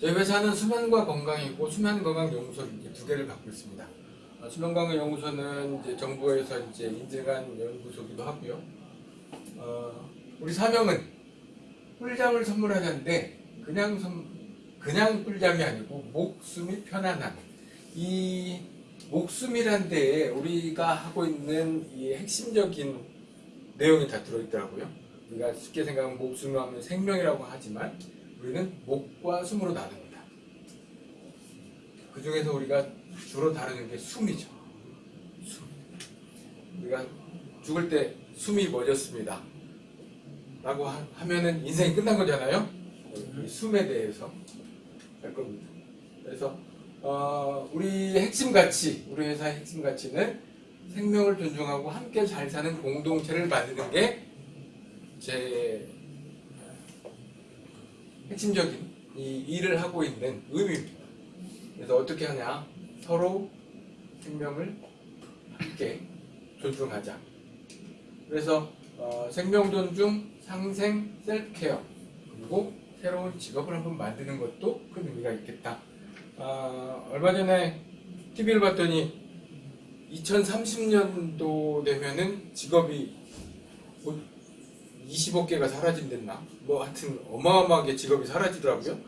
저희 회사는 수면과 건강이고 수면건강연구소 이제 두 개를 갖고 있습니다. 어, 수면건강연구소는 이제 정부에서 이제 인증한 연구소기도 하고요. 어, 우리 사명은 꿀잠을 선물하자는데 그냥 선, 그냥 꿀잠이 아니고 목숨이 편안한 이 목숨이란 데에 우리가 하고 있는 이 핵심적인 내용이 다 들어있더라고요. 우리가 쉽게 생각하면 목숨을 하면 생명이라고 하지만 우리는 목과 숨으로 나눕니다. 그 중에서 우리가 주로 다루는 게 숨이죠. 숨. 우리가 죽을 때 숨이 멎었습니다. 라고 하, 하면은 인생이 끝난 거잖아요. 이 숨에 대해서 할 겁니다. 그래서 어, 우리 핵심 가치, 우리 회사의 핵심 가치는 생명을 존중하고 함께 잘 사는 공동체를 만드는 게 제 핵심적인 이 일을 하고 있는 의미입니다. 그래서 어떻게 하냐? 서로 생명을 함께 존중하자. 그래서 어, 생명 존중, 상생, 셀프케어 그리고 새로운 직업을 한번 만드는 것도 큰 의미가 있겠다. 아, 얼마 전에 TV를 봤더니 2030년도 되면은 직업이 뭐 20억 개가 사라진댔나? 뭐 하여튼 어마어마하게 직업이 사라지더라고요.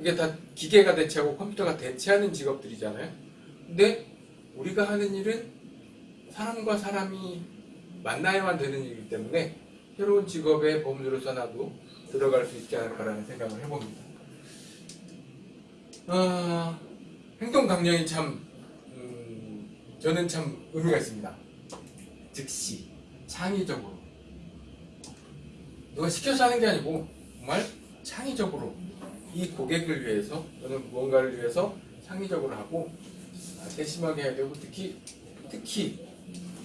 이게 다 기계가 대체하고 컴퓨터가 대체하는 직업들이잖아요. 근데 우리가 하는 일은 사람과 사람이 만나야만 되는 일이기 때문에 새로운 직업의 범주로서 나도 들어갈 수 있지 않을까라는 생각을 해봅니다. 아, 행동 강령이 참 음, 저는 참 의미가 있습니다. 즉시 창의적으로 누가 시켜서 하는 게 아니고 정말 창의적으로 이 고객을 위해서 또는 무언가를 위해서 창의적으로 하고 아, 세심하게 해야 되고 특히 특히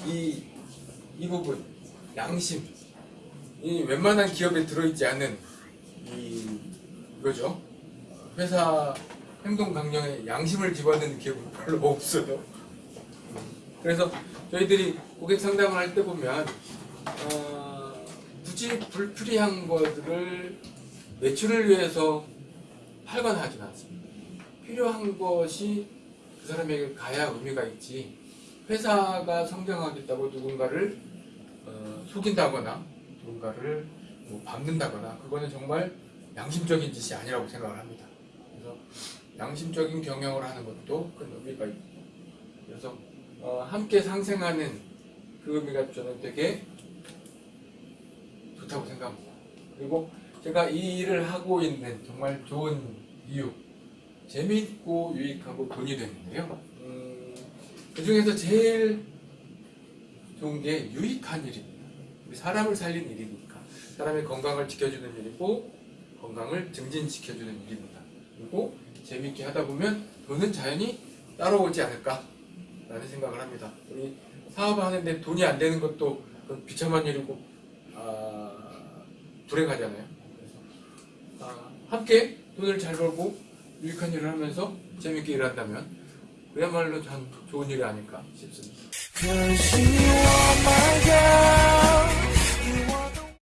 이, 이 부분 양심. 이 웬만한 기업에 들어있지 않는 이 이거죠. 회사 행동 강령에 양심을 집어넣는 기업은 별로 없어요. 그래서 저희들이 고객 상담을 할 때 보면 어, 굳이 불필요한 것들을 매출을 위해서 팔거나 하진 않습니다. 필요한 것이 그 사람에게 가야 의미가 있지. 회사가 성장하겠다고 누군가를 어, 속인다거나 누군가를 뭐 밟는다거나 그거는 정말 양심적인 짓이 아니라고 생각을 합니다. 그래서 양심적인 경영을 하는 것도 큰 의미가 있고 그래서 어, 함께 상생하는 그 의미가 저는 되게 좋다고 생각합니다. 그리고 제가 이 일을 하고 있는 정말 좋은 이유 재미있고 유익하고 돈이 되는데요. 음, 그 중에서 제일 좋은 게 유익한 일입니다. 사람을 살린 일이니까 사람의 건강을 지켜주는 일이고 건강을 증진시켜주는 일입니다. 그리고 재미있게 하다 보면 돈은 자연히 따라오지 않을까 라는 생각을 합니다. 우리 사업하는데 돈이 안 되는 것도 비참한 일이고 아, 불행하잖아요. 아, 함께 돈을 잘 벌고 유익한 일을 하면서 재밌게 일한다면 그야말로 참 좋은 일이 아닐까 싶습니다.